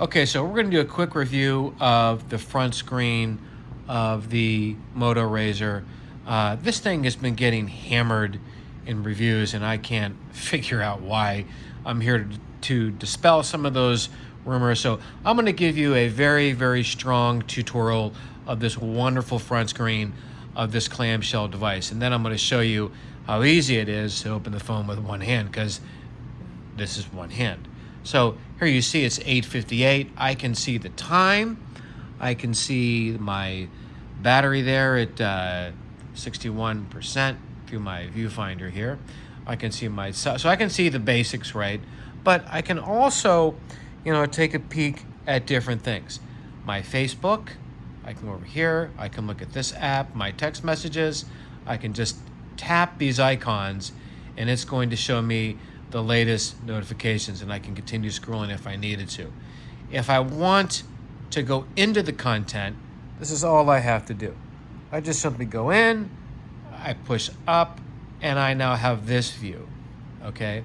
Okay, so we're going to do a quick review of the front screen of the Moto Razr. Uh, this thing has been getting hammered in reviews, and I can't figure out why. I'm here to, to dispel some of those rumors. So I'm going to give you a very, very strong tutorial of this wonderful front screen of this clamshell device. And then I'm going to show you how easy it is to open the phone with one hand because this is one hand. So here you see it's 8.58. I can see the time. I can see my battery there at uh, 61% through my viewfinder here. I can see my, so I can see the basics, right? But I can also, you know, take a peek at different things. My Facebook, I can go over here, I can look at this app, my text messages, I can just tap these icons and it's going to show me the latest notifications and I can continue scrolling if I needed to. If I want to go into the content, this is all I have to do. I just simply go in, I push up, and I now have this view, okay?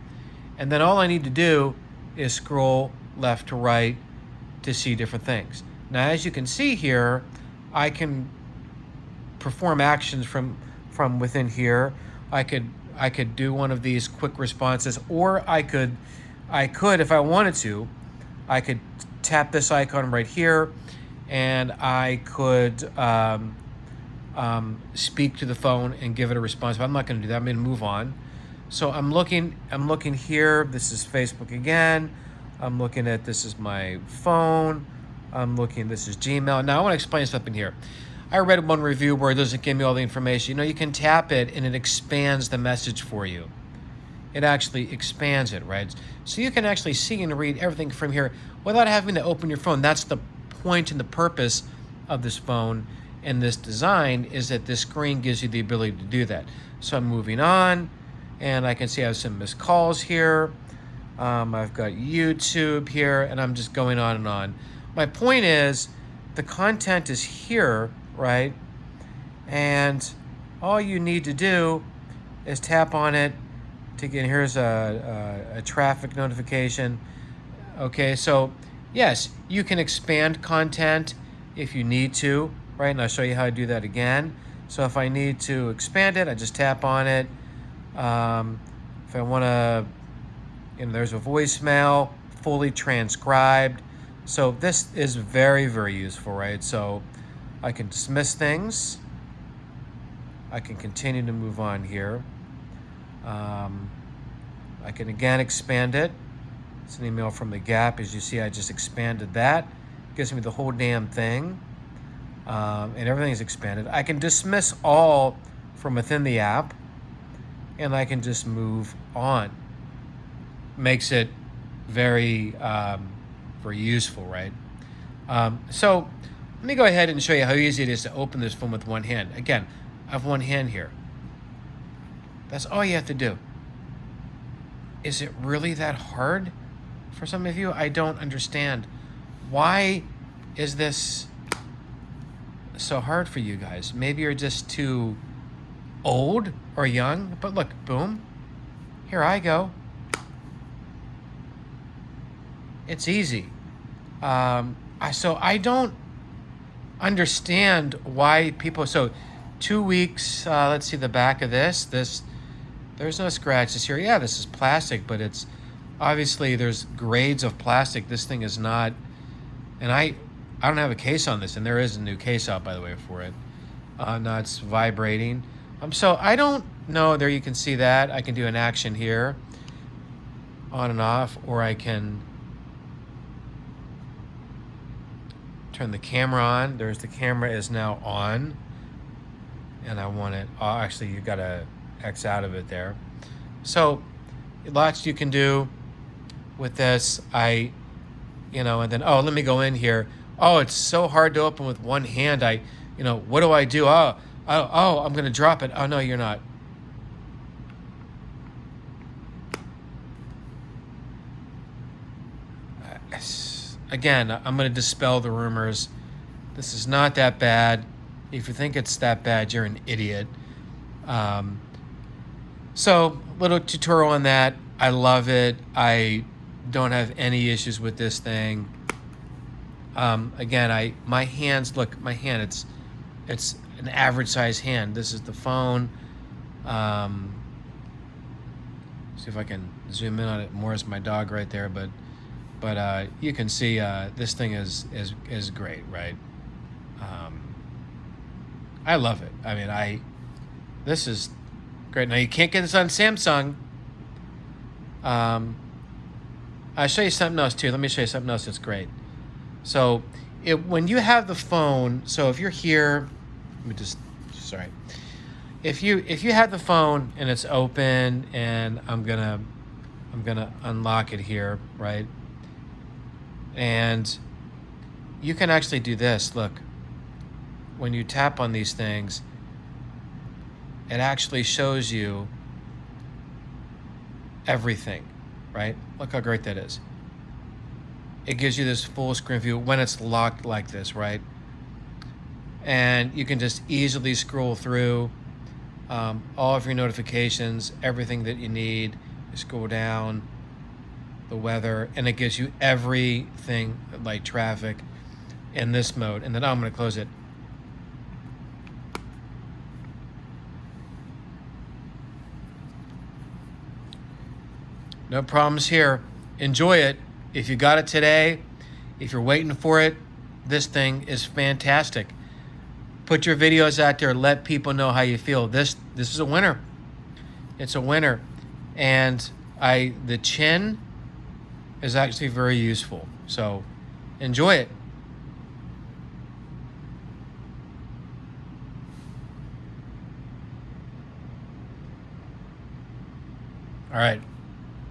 And then all I need to do is scroll left to right to see different things. Now, as you can see here, I can perform actions from, from within here. I could I could do one of these quick responses, or I could, I could, if I wanted to, I could tap this icon right here, and I could um, um, speak to the phone and give it a response. But I'm not going to do that. I'm going to move on. So I'm looking, I'm looking here. This is Facebook again. I'm looking at this is my phone. I'm looking, this is Gmail. Now I want to explain something here. I read one review where it doesn't give me all the information. You know, you can tap it and it expands the message for you. It actually expands it, right? So you can actually see and read everything from here without having to open your phone. That's the point and the purpose of this phone and this design is that this screen gives you the ability to do that. So I'm moving on and I can see I have some missed calls here. Um, I've got YouTube here and I'm just going on and on. My point is the content is here right? And all you need to do is tap on it to get, here's a, a, a traffic notification. Okay, so yes, you can expand content if you need to, right? And I'll show you how to do that again. So if I need to expand it, I just tap on it. Um, if I want to, you know, there's a voicemail, fully transcribed. So this is very, very useful, right? So I can dismiss things. I can continue to move on here. Um, I can again expand it. It's an email from the Gap. As you see, I just expanded that. gives me the whole damn thing. Um, and everything's expanded. I can dismiss all from within the app and I can just move on. Makes it very, um, very useful, right? Um, so let me go ahead and show you how easy it is to open this phone with one hand. Again, I have one hand here. That's all you have to do. Is it really that hard for some of you? I don't understand. Why is this so hard for you guys? Maybe you're just too old or young, but look, boom, here I go. It's easy. Um, I, so I don't understand why people so two weeks uh, let's see the back of this this there's no scratches here yeah this is plastic but it's obviously there's grades of plastic this thing is not and I I don't have a case on this and there is a new case out by the way for it uh, now it's vibrating. Um, so I don't know there you can see that I can do an action here on and off or I can turn the camera on. There's the camera is now on. And I want it, oh, actually you got to X out of it there. So lots you can do with this. I, you know, and then, oh, let me go in here. Oh, it's so hard to open with one hand. I, you know, what do I do? Oh, oh, oh I'm going to drop it. Oh, no, you're not. Again, I'm going to dispel the rumors. This is not that bad. If you think it's that bad, you're an idiot. Um, so, little tutorial on that. I love it. I don't have any issues with this thing. Um, again, I my hands look my hand. It's it's an average size hand. This is the phone. Um, see if I can zoom in on it more as my dog right there, but but uh, you can see uh, this thing is is is great, right? Um, I love it. I mean, I this is great. Now you can't get this on Samsung. Um, I'll show you something else too. Let me show you something else that's great. So it, when you have the phone, so if you're here, let me just, sorry. If you if you have the phone and it's open and I'm gonna I'm gonna unlock it here, right? And you can actually do this. Look, when you tap on these things, it actually shows you everything, right? Look how great that is it gives you this full screen view when it's locked like this, right? And you can just easily scroll through um, all of your notifications, everything that you need. You scroll down, the weather, and it gives you everything like traffic in this mode. And then I'm going to close it. No problems here. Enjoy it. If you got it today, if you're waiting for it, this thing is fantastic. Put your videos out there. Let people know how you feel. This this is a winner. It's a winner, and I the chin is actually very useful. So enjoy it. All right.